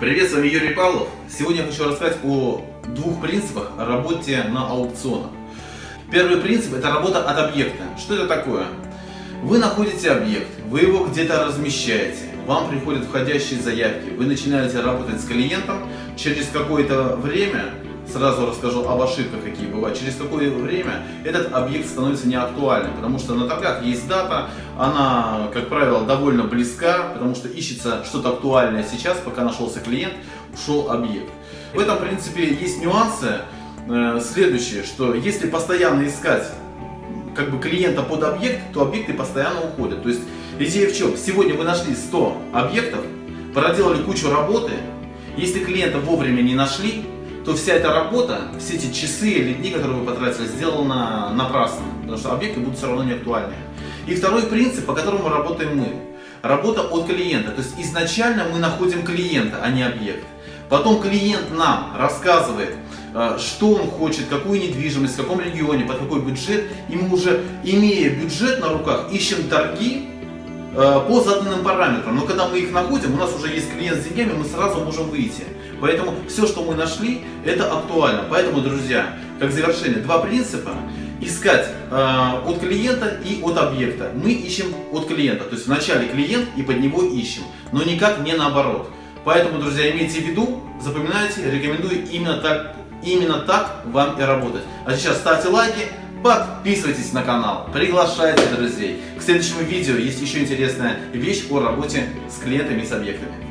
Привет, с вами Юрий Павлов. Сегодня я хочу рассказать о двух принципах работе на аукционах. Первый принцип – это работа от объекта. Что это такое? Вы находите объект, вы его где-то размещаете, вам приходят входящие заявки, вы начинаете работать с клиентом, через какое-то время сразу расскажу об ошибках, какие бывают. Через какое время этот объект становится неактуальным, потому что на торгах есть дата, она, как правило, довольно близка, потому что ищется что-то актуальное сейчас, пока нашелся клиент, ушел объект. В этом, принципе, есть нюансы. Э, следующее, что если постоянно искать как бы клиента под объект, то объекты постоянно уходят. То есть идея в чем? Сегодня вы нашли 100 объектов, проделали кучу работы, если клиента вовремя не нашли, то вся эта работа, все эти часы или дни, которые вы потратили, сделана напрасно, потому что объекты будут все равно не актуальны. И второй принцип, по которому работаем мы. Работа от клиента. То есть изначально мы находим клиента, а не объект. Потом клиент нам рассказывает, э, что он хочет, какую недвижимость, в каком регионе, под какой бюджет. И мы уже, имея бюджет на руках, ищем торги по заданным параметрам. Но когда мы их находим, у нас уже есть клиент с деньгами, мы сразу можем выйти. Поэтому все, что мы нашли, это актуально. Поэтому, друзья, как завершение, два принципа. Искать э, от клиента и от объекта. Мы ищем от клиента. То есть вначале клиент и под него ищем. Но никак не наоборот. Поэтому, друзья, имейте в виду, запоминайте, рекомендую именно так, именно так вам и работать. А сейчас ставьте лайки, Подписывайтесь на канал, приглашайте друзей. К следующему видео есть еще интересная вещь о работе с клиентами и с объектами.